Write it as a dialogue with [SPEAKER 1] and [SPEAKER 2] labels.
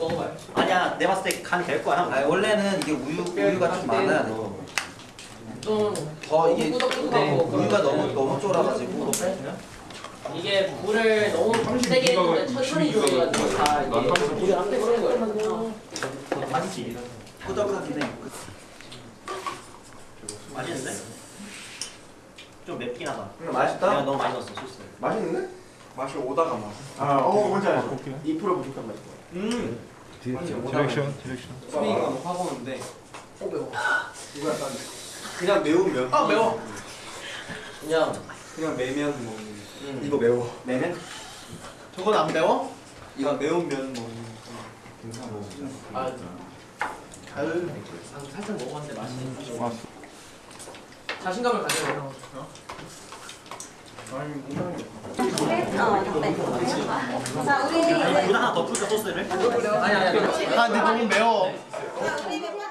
[SPEAKER 1] 먹어봐요.
[SPEAKER 2] 아니야 내가 봤을 때 간이 될 거야.
[SPEAKER 3] 아 원래는 이게 우유 우유가 좀 많아야 돼. 더 이게
[SPEAKER 1] 꾸덕꾸덕하고
[SPEAKER 3] 우유가 너무 너무 쫄아가지고.
[SPEAKER 1] 이게 물을 너무 세게 했는데 천천히 조여가지고 다 이게 물이 안 그런 거예요.
[SPEAKER 2] 맛있지 꾸덕하긴 해. 맛있는데? 좀 맵긴 하다
[SPEAKER 4] 음,
[SPEAKER 2] 내가
[SPEAKER 4] 맛있다.
[SPEAKER 2] 너무 많이 넣었어 소스
[SPEAKER 4] 맛있는데?
[SPEAKER 5] 맛이 오다가 막.
[SPEAKER 4] 아, 어, 뭔지 알죠?
[SPEAKER 5] 2% 부족한 맛이.
[SPEAKER 4] 음.
[SPEAKER 6] 디렉션 디렉션
[SPEAKER 5] 수빈이가 확 오는데. 어 매워. 이거 약간 그냥 매운 면.
[SPEAKER 4] 아, 매워.
[SPEAKER 1] 그냥
[SPEAKER 5] 그냥 매면 먹는. 음.
[SPEAKER 4] 이거 매워.
[SPEAKER 2] 매면?
[SPEAKER 4] 저건 안 매워?
[SPEAKER 5] 이거 매운 면 먹는. 괜찮아.
[SPEAKER 1] 아
[SPEAKER 4] 가을.
[SPEAKER 1] 아, 살짝 먹어봤는데 맛이
[SPEAKER 6] 왔어
[SPEAKER 1] 자신감을 가져요.
[SPEAKER 4] 아니, 못하는 게.
[SPEAKER 7] 어, 네. 자, 우리 이제
[SPEAKER 2] 이거 하나 더 풀까 소스를?
[SPEAKER 1] 아니 아니 아니.
[SPEAKER 4] 아, 근데 너무 매워.
[SPEAKER 7] 멤버